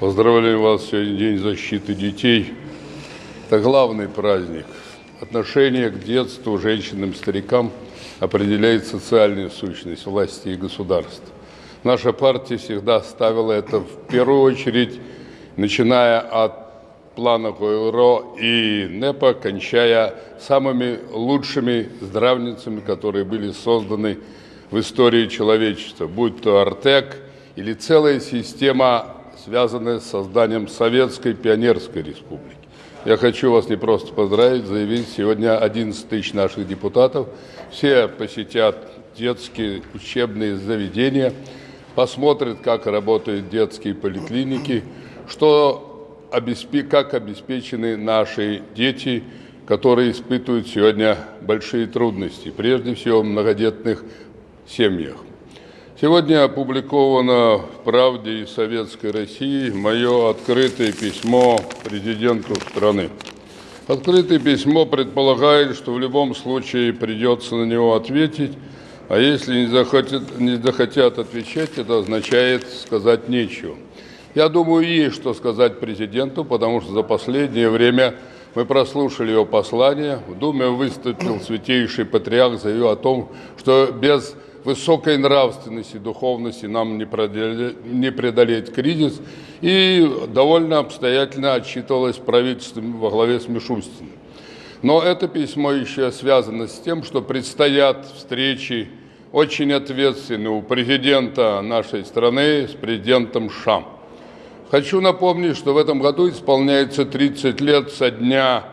Поздравляю вас, сегодня День защиты детей. Это главный праздник. Отношение к детству, женщинам, старикам определяет социальную сущность власти и государства. Наша партия всегда ставила это в первую очередь, начиная от плана ГОРО и НЭПа, кончая самыми лучшими здравницами, которые были созданы в истории человечества, будь то Артек или целая система связанные с созданием Советской Пионерской Республики. Я хочу вас не просто поздравить, заявить, сегодня 11 тысяч наших депутатов, все посетят детские учебные заведения, посмотрят, как работают детские поликлиники, что, как обеспечены наши дети, которые испытывают сегодня большие трудности, прежде всего в многодетных семьях. Сегодня опубликовано в «Правде» и «Советской России» мое открытое письмо президенту страны. Открытое письмо предполагает, что в любом случае придется на него ответить, а если не захотят, не захотят отвечать, это означает сказать нечего. Я думаю, есть что сказать президенту, потому что за последнее время мы прослушали его послание. В Думе выступил святейший патриарх, заявил о том, что без высокой нравственности, духовности нам не преодолеть, не преодолеть кризис. И довольно обстоятельно отчитывалось правительством во главе с Мишустиным. Но это письмо еще связано с тем, что предстоят встречи очень ответственные у президента нашей страны с президентом ШАМ. Хочу напомнить, что в этом году исполняется 30 лет со дня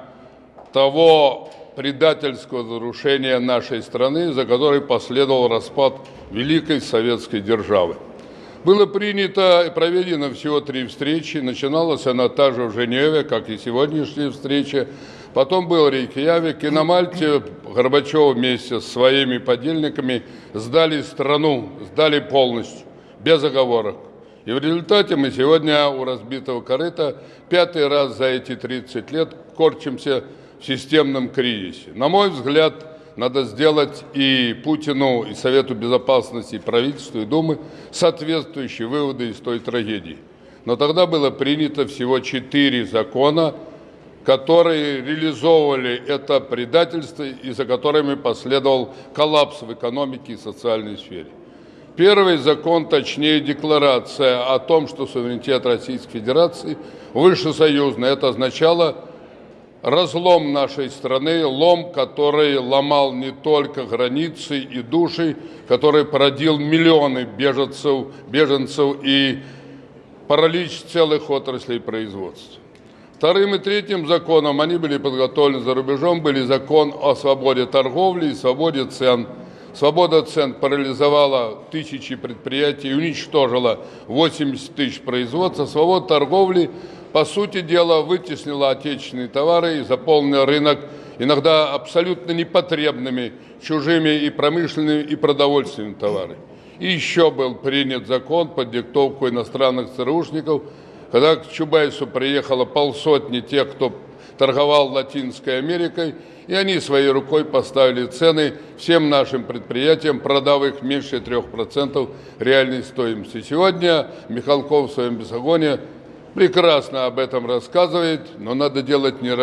того предательского разрушения нашей страны, за которой последовал распад Великой Советской державы. Было принято и проведено всего три встречи. Начиналась она та же в Женеве, как и сегодняшняя встреча. Потом был Рейкьявик, и на Мальте Горбачев вместе с своими подельниками сдали страну, сдали полностью, без оговорок. И в результате мы сегодня у разбитого корыта пятый раз за эти 30 лет корчимся системном кризисе. На мой взгляд, надо сделать и Путину, и Совету Безопасности, и правительству, и Думы соответствующие выводы из той трагедии. Но тогда было принято всего четыре закона, которые реализовывали это предательство и за которыми последовал коллапс в экономике и социальной сфере. Первый закон, точнее декларация о том, что суверенитет Российской Федерации выше союзный, это означало разлом нашей страны, лом, который ломал не только границы и души, который породил миллионы беженцев, беженцев и паралич целых отраслей производства. Вторым и третьим законом, они были подготовлены за рубежом, были закон о свободе торговли и свободе цен. Свобода цен парализовала тысячи предприятий, уничтожила 80 тысяч производства. Свобода торговли по сути дела, вытеснила отечественные товары и заполнила рынок иногда абсолютно непотребными, чужими и промышленными, и продовольственными товарами. И еще был принят закон под диктовку иностранных ЦРУшников, когда к Чубайсу приехало полсотни тех, кто торговал Латинской Америкой, и они своей рукой поставили цены всем нашим предприятиям, продав их меньше 3% реальной стоимости. Сегодня Михалков в своем бесогоне прекрасно об этом рассказывает, но надо делать не,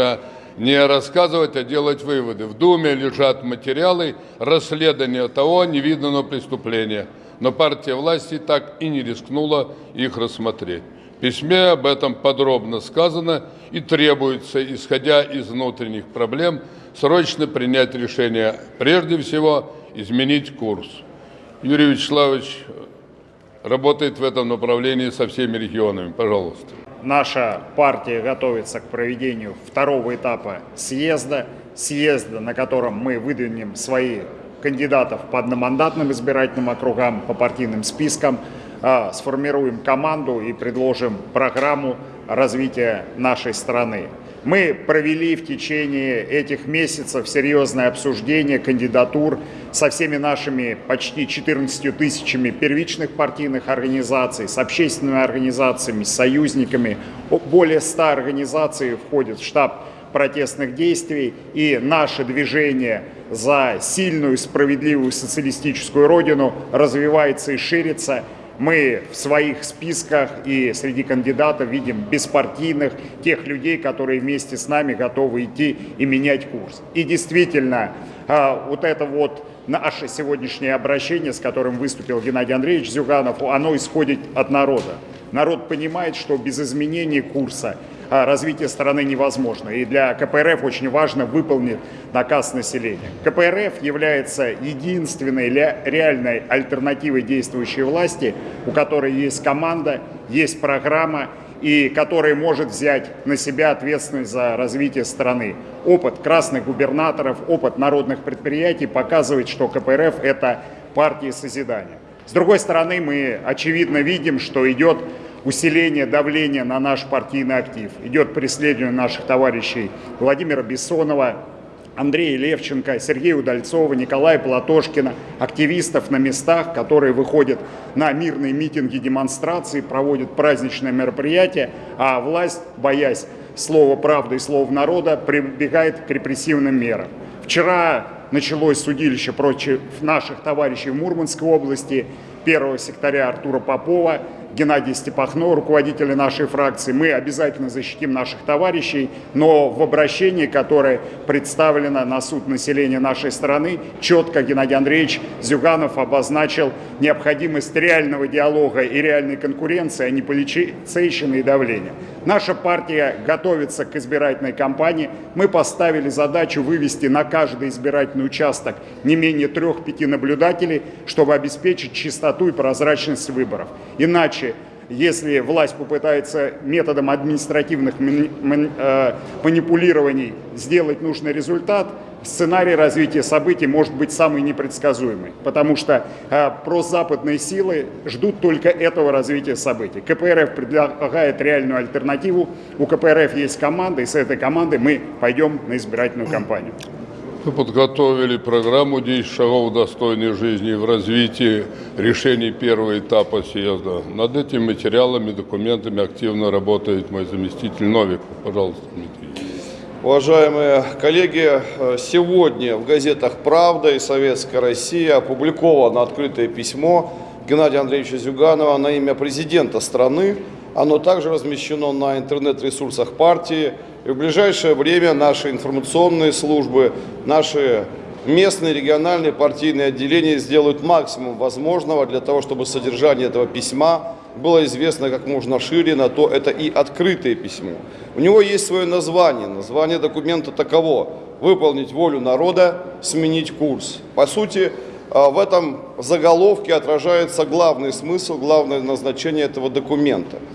не рассказывать, а делать выводы. В Думе лежат материалы расследования того невиданного преступления, но партия власти так и не рискнула их рассмотреть. В письме об этом подробно сказано и требуется, исходя из внутренних проблем, срочно принять решение, прежде всего изменить курс. Юрий Вячеславович работает в этом направлении со всеми регионами. Пожалуйста. Наша партия готовится к проведению второго этапа съезда, съезда, на котором мы выдвинем свои кандидатов по одномандатным избирательным округам, по партийным спискам, сформируем команду и предложим программу развития нашей страны. Мы провели в течение этих месяцев серьезное обсуждение кандидатур со всеми нашими почти 14 тысячами первичных партийных организаций, с общественными организациями, с союзниками. Более 100 организаций входит в штаб протестных действий, и наше движение за сильную, справедливую социалистическую родину развивается и ширится. Мы в своих списках и среди кандидатов видим беспартийных, тех людей, которые вместе с нами готовы идти и менять курс. И действительно, а, вот это вот наше сегодняшнее обращение, с которым выступил Геннадий Андреевич Зюганов, оно исходит от народа. Народ понимает, что без изменения курса развитие страны невозможно. И для КПРФ очень важно выполнить наказ населения. КПРФ является единственной реальной альтернативой действующей власти, у которой есть команда, есть программа, и которая может взять на себя ответственность за развитие страны. Опыт красных губернаторов, опыт народных предприятий показывает, что КПРФ – это партия созидания. С другой стороны, мы очевидно видим, что идет усиление давления на наш партийный актив. Идет преследование наших товарищей Владимира Бессонова, Андрея Левченко, Сергея Удальцова, Николая Платошкина, активистов на местах, которые выходят на мирные митинги, демонстрации, проводят праздничные мероприятия, а власть, боясь слова правды и слова народа, прибегает к репрессивным мерам. Вчера началось судилище против наших товарищей в Мурманской области, первого секретаря Артура Попова, Геннадия Степахно, руководителя нашей фракции. Мы обязательно защитим наших товарищей, но в обращении, которое представлено на суд населения нашей страны, четко Геннадий Андреевич Зюганов обозначил необходимость реального диалога и реальной конкуренции, а не полицейщины и давления. Наша партия готовится к избирательной кампании. Мы поставили задачу вывести на каждый избирательный участок не менее трех-пяти наблюдателей, чтобы обеспечить чистоту и прозрачность выборов. Иначе если власть попытается методом административных э, манипулирований сделать нужный результат, сценарий развития событий может быть самый непредсказуемый, потому что э, прозападные силы ждут только этого развития событий. КПРФ предлагает реальную альтернативу, у КПРФ есть команда, и с этой командой мы пойдем на избирательную кампанию. Мы подготовили программу 10 шагов достойной жизни в развитии решений первого этапа съезда. Над этими материалами, документами активно работает мой заместитель Новиков. Пожалуйста, Дмитрий. Уважаемые коллеги, сегодня в газетах «Правда» и «Советская Россия» опубликовано открытое письмо Геннадия Андреевича Зюганова на имя президента страны. Оно также размещено на интернет-ресурсах партии и в ближайшее время наши информационные службы, наши местные региональные партийные отделения сделают максимум возможного для того, чтобы содержание этого письма было известно как можно шире, на то это и открытое письмо. У него есть свое название. Название документа таково – выполнить волю народа, сменить курс. По сути, а, в этом заголовке отражается главный смысл, главное назначение этого документа –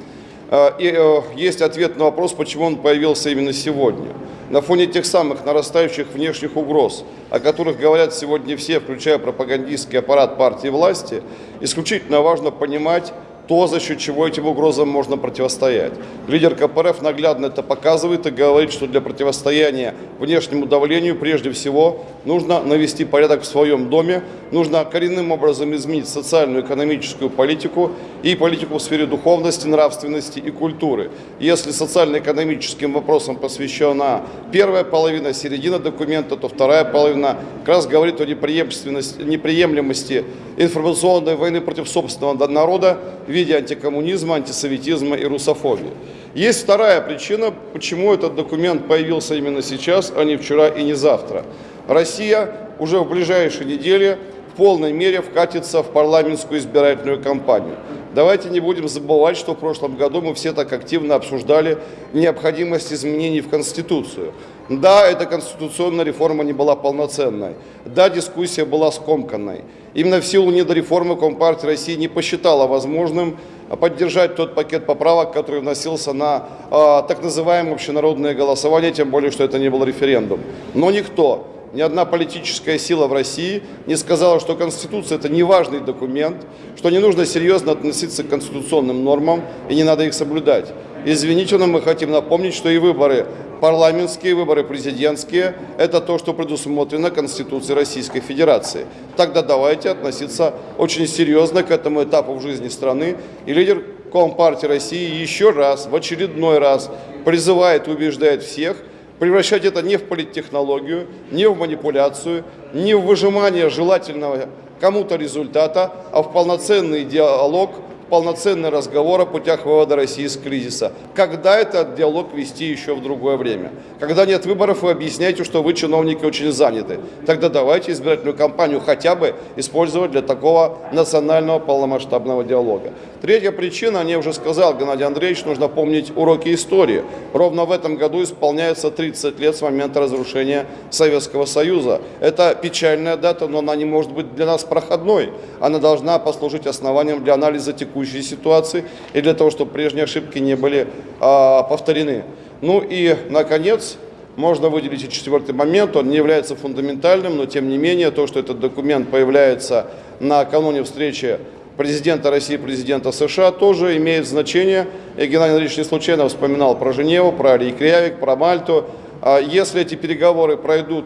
и э, есть ответ на вопрос, почему он появился именно сегодня. На фоне тех самых нарастающих внешних угроз, о которых говорят сегодня все, включая пропагандистский аппарат партии власти, исключительно важно понимать, то, за счет чего этим угрозам можно противостоять. Лидер КПРФ наглядно это показывает и говорит, что для противостояния внешнему давлению прежде всего нужно навести порядок в своем доме, нужно коренным образом изменить социальную, экономическую политику и политику в сфере духовности, нравственности и культуры. Если социально-экономическим вопросам посвящена первая половина, середина документа, то вторая половина как раз говорит о неприемлемости информационной войны против собственного народа, виде антикоммунизма, антисоветизма и русофобии. Есть вторая причина, почему этот документ появился именно сейчас, а не вчера и не завтра. Россия уже в ближайшие недели в полной мере вкатится в парламентскую избирательную кампанию. Давайте не будем забывать, что в прошлом году мы все так активно обсуждали необходимость изменений в Конституцию. Да, эта конституционная реформа не была полноценной. Да, дискуссия была скомканной. Именно в силу недореформы Компартия России не посчитала возможным поддержать тот пакет поправок, который вносился на э, так называемое общенародное голосование, тем более, что это не был референдум. Но никто ни одна политическая сила в России не сказала, что Конституция – это не важный документ, что не нужно серьезно относиться к конституционным нормам и не надо их соблюдать. Извините, но мы хотим напомнить, что и выборы парламентские, выборы президентские – это то, что предусмотрено Конституцией Российской Федерации. Тогда давайте относиться очень серьезно к этому этапу в жизни страны. И лидер Компартии России еще раз, в очередной раз призывает и убеждает всех – превращать это не в политтехнологию, не в манипуляцию, не в выжимание желательного кому-то результата, а в полноценный диалог, полноценный разговор о путях вывода России из кризиса. Когда этот диалог вести еще в другое время? Когда нет выборов, вы объясняете, что вы, чиновники, очень заняты. Тогда давайте избирательную кампанию хотя бы использовать для такого национального полномасштабного диалога. Третья причина, я уже сказал, Геннадий Андреевич, нужно помнить уроки истории. Ровно в этом году исполняется 30 лет с момента разрушения Советского Союза. Это печальная дата, но она не может быть для нас проходной. Она должна послужить основанием для анализа текущей ситуации и для того, чтобы прежние ошибки не были а, повторены. Ну и, наконец, можно выделить и четвертый момент, он не является фундаментальным, но тем не менее, то, что этот документ появляется накануне встречи президента России и президента США тоже имеет значение. И Геннадий Андреевич не случайно вспоминал про Женеву, про Рейкьявик, про Мальту. А Если эти переговоры пройдут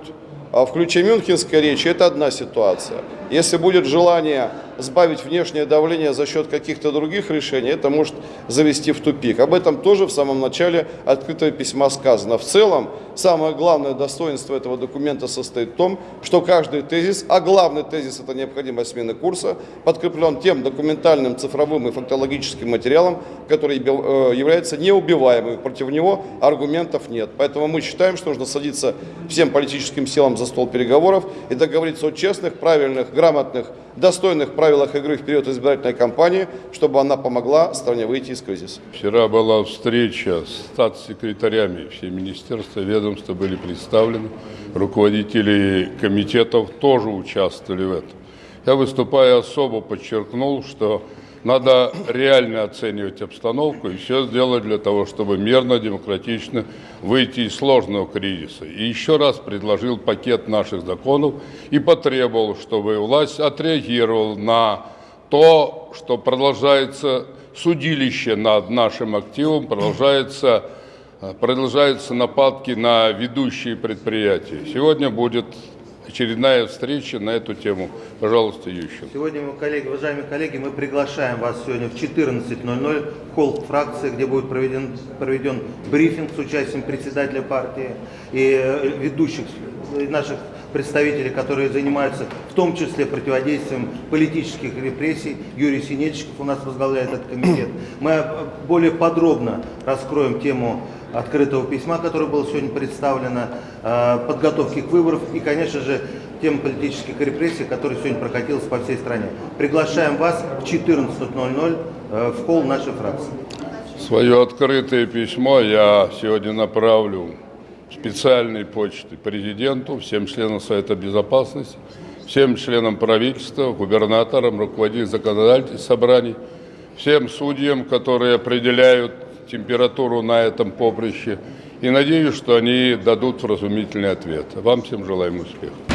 а, в ключе Мюнхенской речи, это одна ситуация. Если будет желание сбавить внешнее давление за счет каких-то других решений, это может завести в тупик. Об этом тоже в самом начале открытого письма сказано. В целом, самое главное достоинство этого документа состоит в том, что каждый тезис, а главный тезис – это необходимая смена курса, подкреплен тем документальным, цифровым и фактологическим материалом, который э, является неубиваемым. Против него аргументов нет. Поэтому мы считаем, что нужно садиться всем политическим силам за стол переговоров и договориться о честных, правильных, грамотных, достойных правилах игры в период избирательной кампании, чтобы она помогла стране выйти из кризиса. Вчера была встреча с статс-секретарями. Все министерства, ведомства были представлены. Руководители комитетов тоже участвовали в этом. Я, выступая особо, подчеркнул, что надо реально оценивать обстановку и все сделать для того, чтобы мирно, демократично выйти из сложного кризиса. И еще раз предложил пакет наших законов и потребовал, чтобы власть отреагировала на то, что продолжается судилище над нашим активом, продолжается, продолжаются нападки на ведущие предприятия. Сегодня будет очередная встреча на эту тему. Пожалуйста, Ющенко. Сегодня, мы, коллеги, уважаемые коллеги, мы приглашаем вас сегодня в 14.00 в холл фракции, где будет проведен, проведен брифинг с участием председателя партии и э, ведущих наших представителей, которые занимаются в том числе противодействием политических репрессий. Юрий Синельчиков у нас возглавляет этот комитет. Мы э, более подробно раскроем тему открытого письма, которое было сегодня представлено, подготовки к выборам и, конечно же, тем политических репрессий, которые сегодня прокатилась по всей стране. Приглашаем вас в 14.00 в холл нашей фракции. Свое открытое письмо я сегодня направлю специальной почтой президенту, всем членам Совета Безопасности, всем членам правительства, губернаторам, руководителям законодательных собраний, всем судьям, которые определяют температуру на этом поприще. И надеюсь, что они дадут вразумительный ответ. Вам всем желаем успеха.